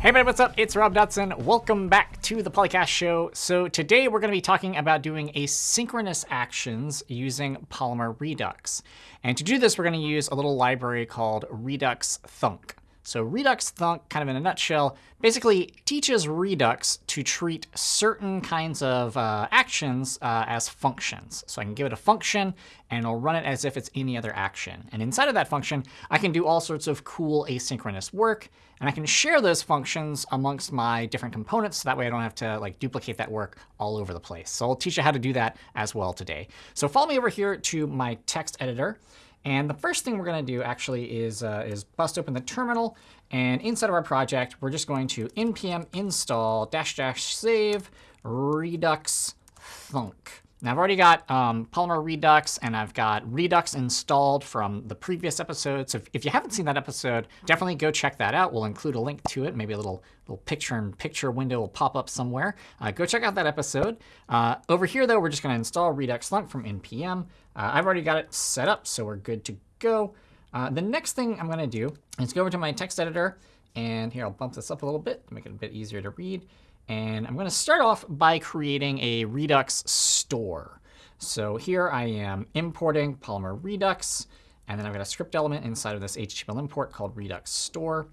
Hey everybody, what's up? It's Rob Dodson. Welcome back to the Polycast Show. So today we're going to be talking about doing asynchronous actions using Polymer Redux. And to do this, we're going to use a little library called Redux Thunk. So Redux Thunk, kind of in a nutshell, basically teaches Redux to treat certain kinds of uh, actions uh, as functions. So I can give it a function, and it'll run it as if it's any other action. And inside of that function, I can do all sorts of cool asynchronous work. And I can share those functions amongst my different components. So that way I don't have to like duplicate that work all over the place. So I'll teach you how to do that as well today. So follow me over here to my text editor. And the first thing we're going to do actually is, uh, is bust open the terminal. And inside of our project, we're just going to npm install dash dash save redux thunk. Now, I've already got um, Polymer Redux, and I've got Redux installed from the previous episode. So if, if, you haven't seen that episode, definitely go check that out. We'll include a link to it. Maybe a little, little picture-in-picture window will pop up somewhere. Uh, go check out that episode. Uh, over here, though, we're just going to install Redux Thunk from npm. Uh, I've already got it set up, so we're good to go. Uh, the next thing I'm going to do is go over to my text editor. And here, I'll bump this up a little bit to make it a bit easier to read. And I'm going to start off by creating a Redux store. So here I am importing Polymer Redux. And then I've got a script element inside of this HTML import called Redux store.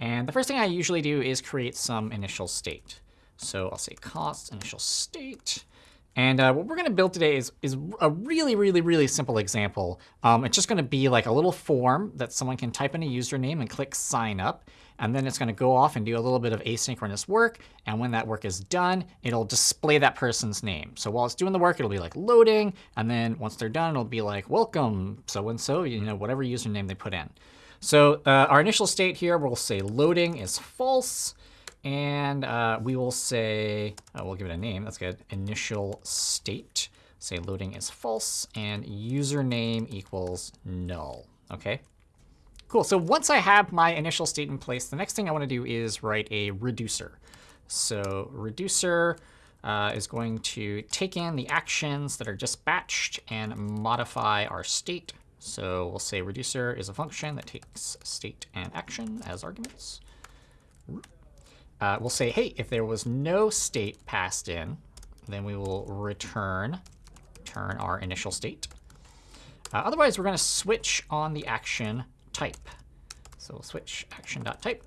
And the first thing I usually do is create some initial state. So I'll say const initial state. And uh, what we're going to build today is, is a really, really, really simple example. Um, it's just going to be like a little form that someone can type in a username and click sign up. And then it's going to go off and do a little bit of asynchronous work. And when that work is done, it'll display that person's name. So while it's doing the work, it'll be like loading. And then once they're done, it'll be like welcome so-and-so, you know, whatever username they put in. So uh, our initial state here, we'll say loading is false. And uh, we will say, uh, we'll give it a name. That's good. Initial state. Say loading is false. And username equals null. OK? Cool. So once I have my initial state in place, the next thing I want to do is write a reducer. So reducer uh, is going to take in the actions that are dispatched and modify our state. So we'll say reducer is a function that takes state and action as arguments uh, we'll say, hey, if there was no state passed in, then we will return, return our initial state. Uh, otherwise, we're going to switch on the action type. So we'll switch action.type.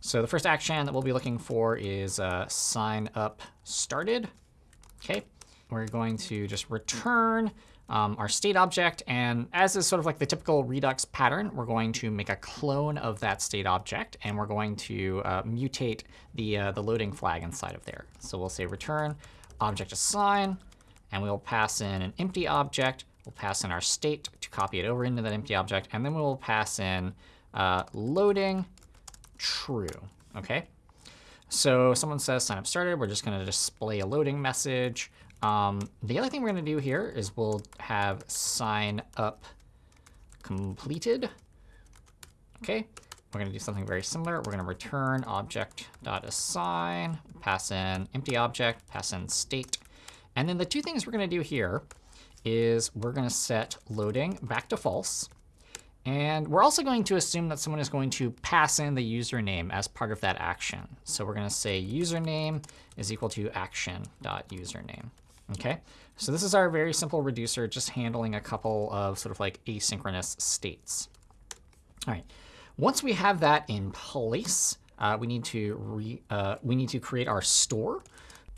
So the first action that we'll be looking for is uh, sign up started. OK, we're going to just return um, our state object. And as is sort of like the typical Redux pattern, we're going to make a clone of that state object. And we're going to uh, mutate the, uh, the loading flag inside of there. So we'll say return object assign. And we'll pass in an empty object. We'll pass in our state to copy it over into that empty object. And then we'll pass in uh, loading true. OK? So someone says sign up started. We're just going to display a loading message. Um, the other thing we're going to do here is we'll have sign up completed. OK, we're going to do something very similar. We're going to return object.assign, pass in empty object, pass in state. And then the two things we're going to do here is we're going to set loading back to false. And we're also going to assume that someone is going to pass in the username as part of that action. So we're going to say username is equal to action.username. OK, so this is our very simple reducer, just handling a couple of sort of like asynchronous states. All right, once we have that in place, uh, we need to re, uh, we need to create our store.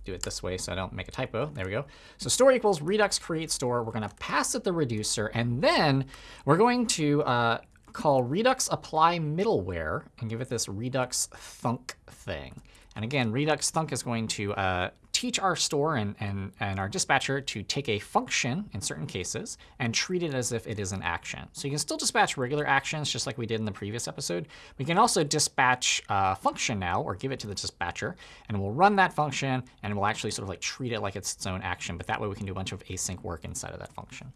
Do it this way so I don't make a typo. There we go. So store equals redux create store. We're going to pass it the reducer, and then we're going to uh, call redux apply middleware and give it this redux thunk thing. And again, redux thunk is going to uh, teach our store and, and, and our dispatcher to take a function in certain cases and treat it as if it is an action. So you can still dispatch regular actions just like we did in the previous episode. We can also dispatch a function now or give it to the dispatcher. And we'll run that function and we'll actually sort of like treat it like it's its own action. But that way we can do a bunch of async work inside of that function.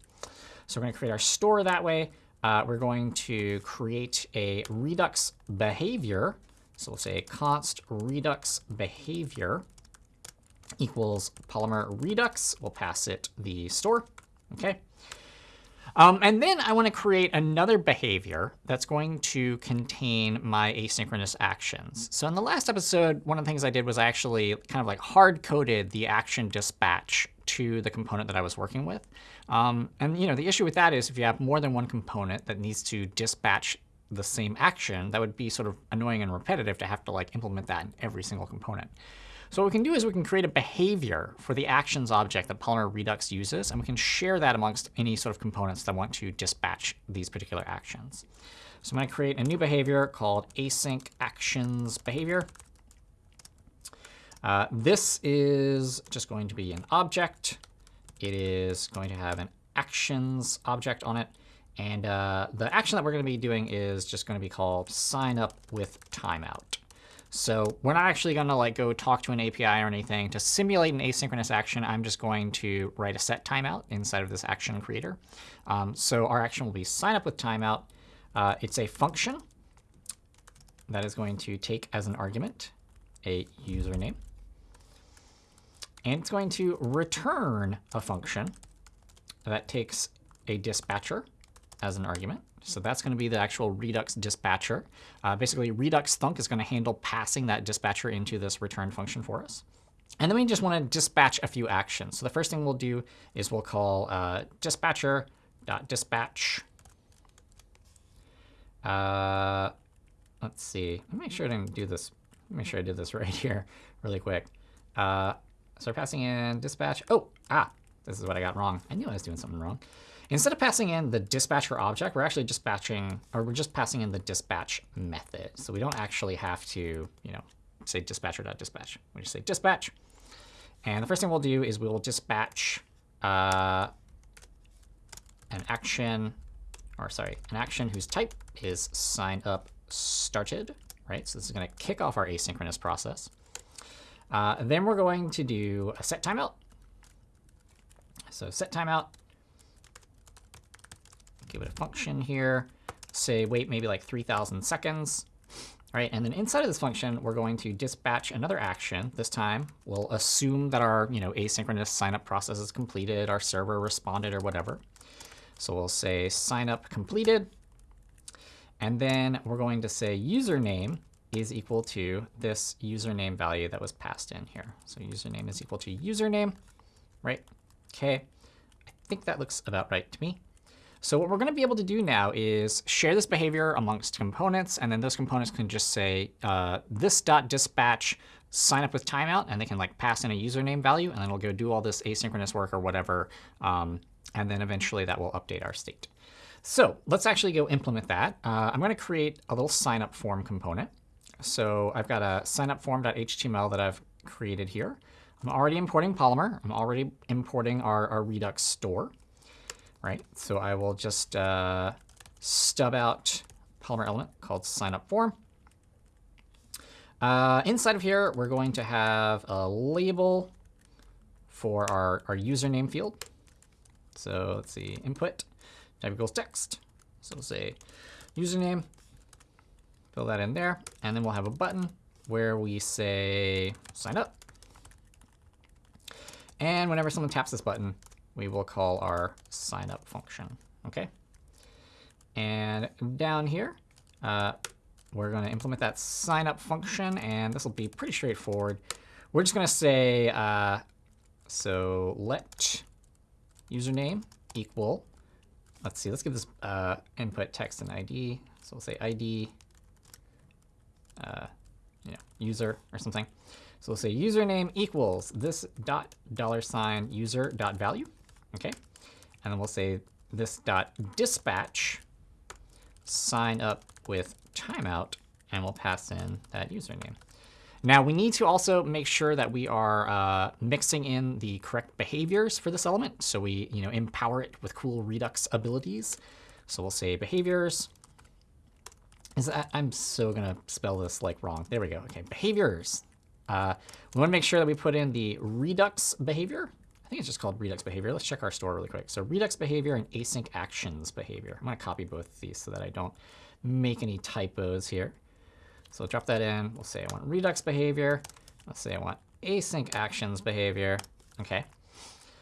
So we're going to create our store that way. Uh, we're going to create a Redux behavior. So we'll say const Redux behavior equals Polymer Redux. We'll pass it the store. OK. Um, and then I want to create another behavior that's going to contain my asynchronous actions. So in the last episode, one of the things I did was I actually kind of like hard-coded the action dispatch to the component that I was working with. Um, and you know, the issue with that is if you have more than one component that needs to dispatch the same action, that would be sort of annoying and repetitive to have to like implement that in every single component. So what we can do is we can create a behavior for the actions object that Polymer Redux uses, and we can share that amongst any sort of components that want to dispatch these particular actions. So I'm going to create a new behavior called async actions behavior. Uh, this is just going to be an object. It is going to have an actions object on it. And uh, the action that we're going to be doing is just going to be called sign up with timeout. So we're not actually going to like go talk to an API or anything. To simulate an asynchronous action, I'm just going to write a set timeout inside of this action creator. Um, so our action will be sign up with timeout. Uh, it's a function that is going to take as an argument a username. And it's going to return a function that takes a dispatcher as an argument. So that's going to be the actual Redux dispatcher. Uh, basically, Redux Thunk is going to handle passing that dispatcher into this return function for us. And then we just want to dispatch a few actions. So the first thing we'll do is we'll call uh, dispatcher.dispatch. Uh, let's see. Let me make sure I didn't do this. Make sure I did this right here really quick. Uh, so we're passing in dispatch. Oh, ah, this is what I got wrong. I knew I was doing something wrong. Instead of passing in the dispatcher object, we're actually dispatching, or we're just passing in the dispatch method. So we don't actually have to, you know, say dispatcher.dispatch. We just say dispatch. And the first thing we'll do is we will dispatch uh, an action, or sorry, an action whose type is sign up started, right? So this is going to kick off our asynchronous process. Uh, then we're going to do a set timeout. So set timeout give it a function here, say wait maybe like 3,000 seconds. right? and then inside of this function, we're going to dispatch another action. This time, we'll assume that our you know, asynchronous signup process is completed, our server responded, or whatever. So we'll say signup completed. And then we're going to say username is equal to this username value that was passed in here. So username is equal to username, right? OK. I think that looks about right to me. So what we're going to be able to do now is share this behavior amongst components. And then those components can just say uh, this.dispatch sign up with timeout. And they can like pass in a username value. And then it'll go do all this asynchronous work or whatever. Um, and then eventually that will update our state. So let's actually go implement that. Uh, I'm going to create a little sign up form component. So I've got a signup form.html that I've created here. I'm already importing Polymer. I'm already importing our, our Redux store right? So I will just uh, stub out Polymer element called signup form. Uh, inside of here, we're going to have a label for our, our username field. So let's see, input type equals text. So we'll say username, fill that in there. And then we'll have a button where we say sign up. And whenever someone taps this button, we will call our signup function. OK? And down here, uh, we're going to implement that signup function. And this will be pretty straightforward. We're just going to say, uh, so let username equal, let's see, let's give this uh, input text and ID. So we'll say ID, uh, you know, user or something. So we'll say username equals this dot dollar sign user dot value. OK? And then we'll say this dot dispatch sign up with timeout, and we'll pass in that username. Now, we need to also make sure that we are uh, mixing in the correct behaviors for this element. So we you know, empower it with cool Redux abilities. So we'll say behaviors. Is that, I'm so to spell this like wrong. There we go. OK, behaviors. Uh, we want to make sure that we put in the Redux behavior. I think it's just called Redux behavior. Let's check our store really quick. So Redux behavior and async actions behavior. I'm going to copy both of these so that I don't make any typos here. So drop that in. We'll say I want Redux behavior. Let's say I want async actions behavior. OK.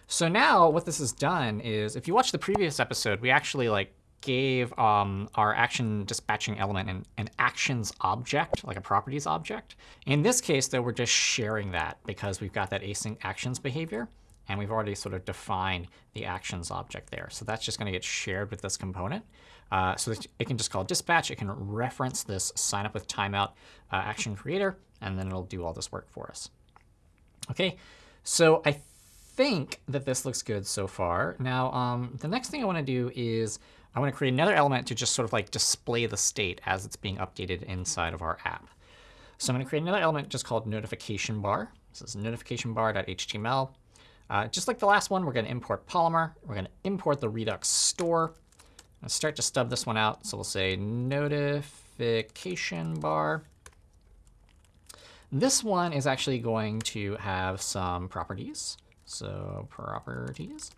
So now what this has done is, if you watch the previous episode, we actually like gave um, our action dispatching element an, an, actions object, like a properties object. In this case, though, we're just sharing that because we've got that async actions behavior. And we've already sort of defined the actions object there. So that's just going to get shared with this component. Uh, so it can just call dispatch. It can reference this sign up with timeout uh, action creator, and then it'll do all this work for us. OK, so I think that this looks good so far. Now, um, the next thing I want to do is I want to create another element to just sort of like display the state as it's being updated inside of our app. So I'm going to create another element just called notification bar. This is notification bar.html. Uh, just like the last one, we're going to import Polymer. We're going to import the Redux store. Let's start to stub this one out. So we'll say notification bar. This one is actually going to have some properties. So properties,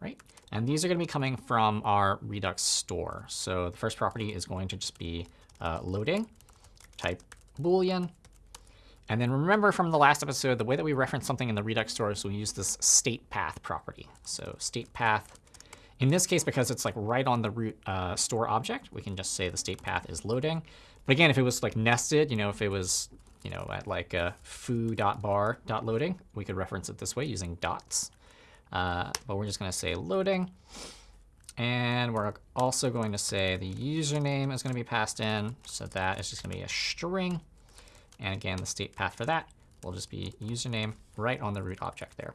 right? And these are going to be coming from our Redux store. So the first property is going to just be uh, loading, type Boolean. And then remember from the last episode, the way that we reference something in the Redux store is we use this state path property. So state path, in this case, because it's like right on the root uh, store object, we can just say the state path is loading. But again, if it was like nested, you know, if it was you know, at like uh, foo.bar.loading, we could reference it this way using dots. Uh, but we're just going to say loading. And we're also going to say the username is going to be passed in. So that is just going to be a string. And again, the state path for that will just be username right on the root object there.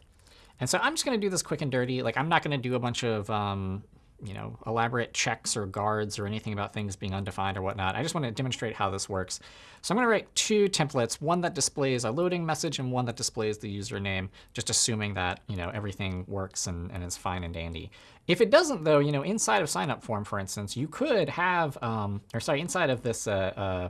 And so I'm just going to do this quick and dirty. Like I'm not going to do a bunch of um, you know, elaborate checks or guards or anything about things being undefined or whatnot. I just want to demonstrate how this works. So I'm going to write two templates, one that displays a loading message and one that displays the username, just assuming that you know everything works and, and is fine and dandy. If it doesn't, though, you know, inside of signup form, for instance, you could have, um, or sorry, inside of this uh, uh,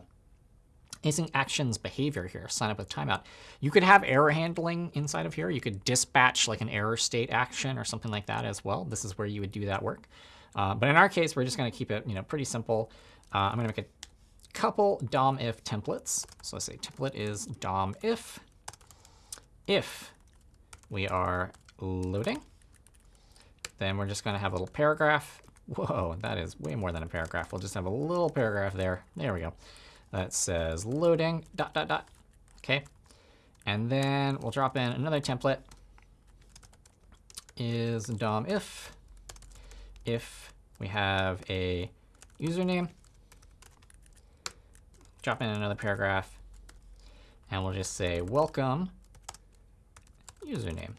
async actions behavior here, sign up with timeout. You could have error handling inside of here. You could dispatch like an error state action or something like that as well. This is where you would do that work. Uh, but in our case, we're just going to keep it you know, pretty simple. Uh, I'm going to make a couple DOM if templates. So let's say template is DOM if. If we are loading, then we're just going to have a little paragraph. Whoa, that is way more than a paragraph. We'll just have a little paragraph there. There we go that says loading dot dot dot. Okay. And then we'll drop in another template is DOM if if we have a username, drop in another paragraph, and we'll just say welcome username,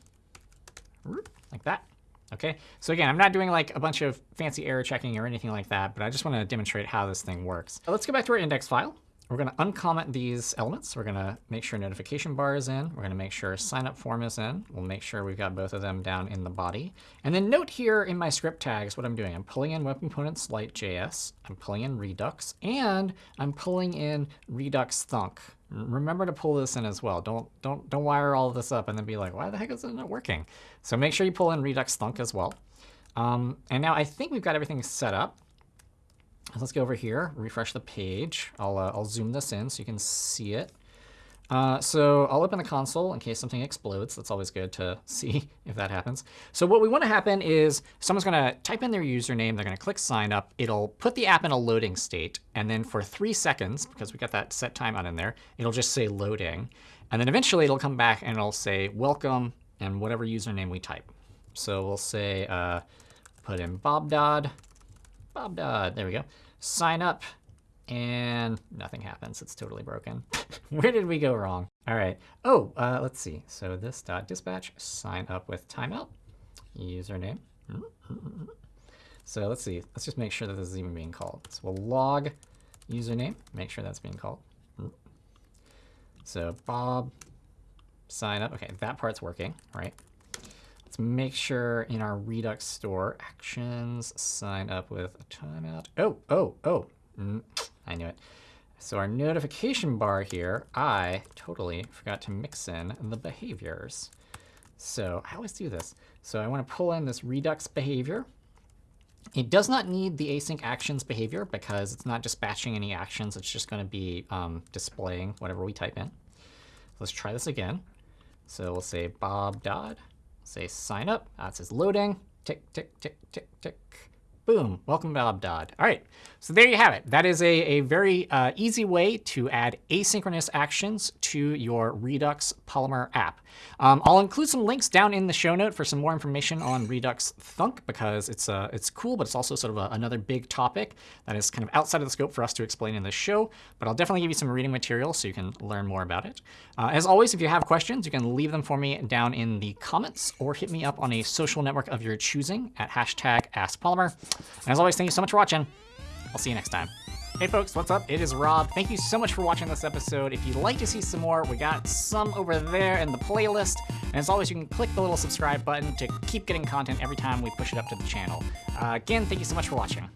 like that. Okay, so again, I'm not doing like a bunch of fancy error checking or anything like that, but I just want to demonstrate how this thing works. Let's go back to our index file. We're going to uncomment these elements. We're going to make sure notification bar is in. We're going to make sure sign up form is in. We'll make sure we've got both of them down in the body. And then note here in my script tags what I'm doing. I'm pulling in web components JS. I'm pulling in Redux. And I'm pulling in Redux Thunk. Remember to pull this in as well. Don't, don't, don't wire all this up and then be like, why the heck is it not working? So make sure you pull in Redux Thunk as well. Um, and now I think we've got everything set up. Let's go over here, refresh the page. I'll, uh, I'll zoom this in so you can see it. Uh, so I'll open the console in case something explodes. That's always good to see if that happens. So what we want to happen is someone's going to type in their username. They're going to click sign up. It'll put the app in a loading state. And then for three seconds, because we got that set timeout in there, it'll just say loading. And then eventually it'll come back and it'll say welcome and whatever username we type. So we'll say uh, put in Bob Dodd. Bob Dodd. There we go sign up, and nothing happens. It's totally broken. Where did we go wrong? All right. Oh, uh, let's see. So this dot dispatch sign up with timeout username. So let's see. Let's just make sure that this is even being called. So we'll log username, make sure that's being called. So Bob sign up. OK, that part's working, right? Let's make sure in our Redux store actions sign up with a timeout. Oh, oh, oh, mm, I knew it. So our notification bar here, I totally forgot to mix in the behaviors. So I always do this. So I want to pull in this Redux behavior. It does not need the async actions behavior because it's not dispatching any actions. It's just going to be um, displaying whatever we type in. Let's try this again. So we'll say Bob Dodd say sign up. Uh, it says loading. Tick, tick, tick, tick, tick. Boom. Welcome, Bob Dodd. All right. So there you have it. That is a, a very uh, easy way to add asynchronous actions to your Redux Polymer app. Um, I'll include some links down in the show note for some more information on Redux Thunk because it's uh, it's cool, but it's also sort of a, another big topic that is kind of outside of the scope for us to explain in this show. But I'll definitely give you some reading material so you can learn more about it. Uh, as always, if you have questions, you can leave them for me down in the comments or hit me up on a social network of your choosing at hashtag AskPolymer. And as always, thank you so much for watching. I'll see you next time. Hey folks, what's up? It is Rob. Thank you so much for watching this episode. If you'd like to see some more, we got some over there in the playlist. And as always, you can click the little subscribe button to keep getting content every time we push it up to the channel. Uh, again, thank you so much for watching.